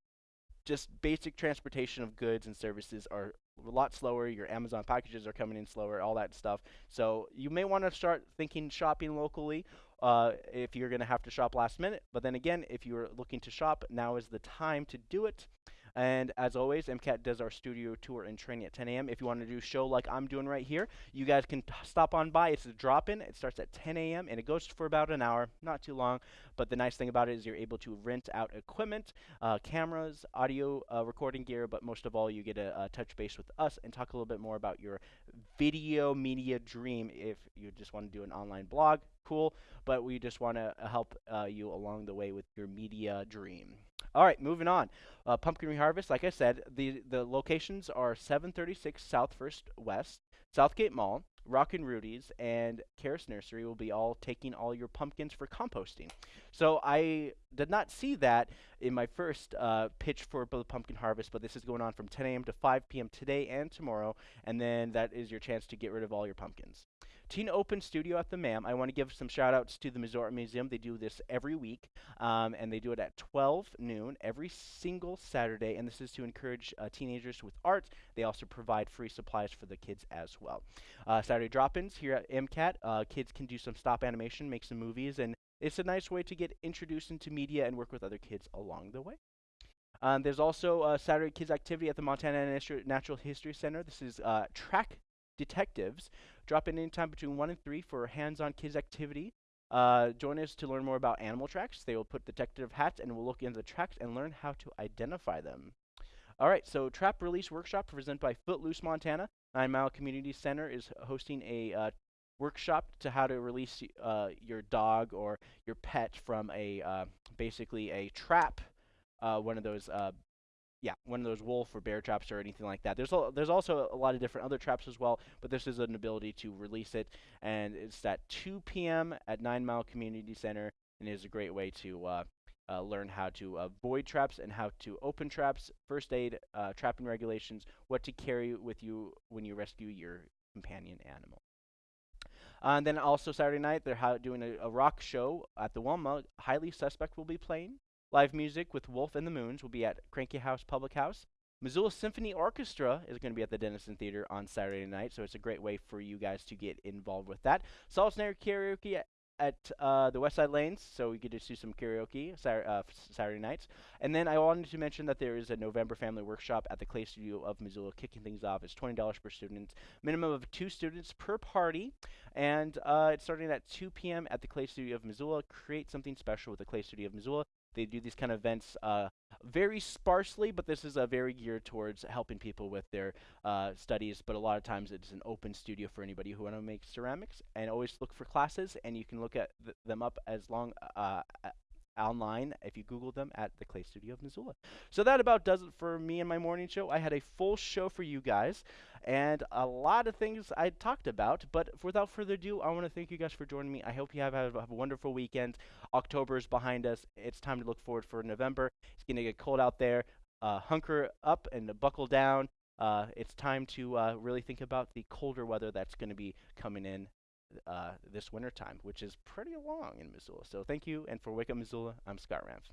just basic transportation of goods and services are a lot slower. Your Amazon packages are coming in slower, all that stuff. So you may want to start thinking shopping locally uh, if you're going to have to shop last minute. But then again, if you're looking to shop, now is the time to do it. And as always, MCAT does our studio tour and training at 10 a.m. If you want to do a show like I'm doing right here, you guys can stop on by. It's a drop in. It starts at 10 a.m. and it goes for about an hour, not too long. But the nice thing about it is you're able to rent out equipment, uh, cameras, audio uh, recording gear, but most of all, you get a, a touch base with us and talk a little bit more about your video media dream. If you just want to do an online blog, cool. But we just want to help uh, you along the way with your media dream. All right, moving on. Uh, pumpkin harvest, like I said, the the locations are 736 South First West, Southgate Mall, Rockin' Rudy's, and Caras Nursery will be all taking all your pumpkins for composting. So I did not see that in my first uh, pitch for the pumpkin harvest, but this is going on from 10 a.m. to 5 p.m. today and tomorrow, and then that is your chance to get rid of all your pumpkins. Teen Open Studio at the MAM. I want to give some shout outs to the Missouri Museum. They do this every week, um, and they do it at 12 noon every single Saturday. And this is to encourage uh, teenagers with art. They also provide free supplies for the kids as well. Uh, Saturday drop ins here at MCAT. Uh, kids can do some stop animation, make some movies, and it's a nice way to get introduced into media and work with other kids along the way. Um, there's also a Saturday Kids activity at the Montana Natural History Center. This is uh, track detectives. Drop in anytime between 1 and 3 for hands-on kids activity. Uh, join us to learn more about animal tracks. They will put detective hats and we'll look into the tracks and learn how to identify them. All right, so Trap Release Workshop presented by Footloose Montana. Nine Mile Community Center is hosting a uh, workshop to how to release uh, your dog or your pet from a uh, basically a trap, uh, one of those uh, yeah, one of those wolf or bear traps or anything like that. There's a, there's also a lot of different other traps as well, but this is an ability to release it, and it's at 2 p.m. at Nine Mile Community Center, and is a great way to uh, uh, learn how to avoid traps and how to open traps, first aid, uh, trapping regulations, what to carry with you when you rescue your companion animal. Uh, and then also Saturday night, they're doing a, a, rock show at the Wilma. Highly Suspect will be playing. Live music with Wolf and the Moons will be at Cranky House Public House. Missoula Symphony Orchestra is going to be at the Dennison Theater on Saturday night, so it's a great way for you guys to get involved with that. Salt Karaoke at, at uh, the West Side Lanes, so we get to do some karaoke Saturday, uh, Saturday nights. And then I wanted to mention that there is a November Family Workshop at the Clay Studio of Missoula, kicking things off. It's $20 per student, minimum of two students per party, and uh, it's starting at 2 p.m. at the Clay Studio of Missoula. Create something special with the Clay Studio of Missoula. They do these kind of events uh, very sparsely, but this is a very geared towards helping people with their uh, studies. But a lot of times it's an open studio for anybody who want to make ceramics. And always look for classes, and you can look at th them up as long uh, online if you Google them at the Clay Studio of Missoula. So that about does it for me and my morning show. I had a full show for you guys and a lot of things I talked about. But without further ado, I want to thank you guys for joining me. I hope you have, have, a wonderful weekend. October is behind us. It's time to look forward for November. It's going to get cold out there. Uh, hunker up and buckle down. Uh, it's time to uh, really think about the colder weather that's going to be coming in uh, this winter time, which is pretty long in Missoula. So thank you, and for Wake Up Missoula, I'm Scott Ramf.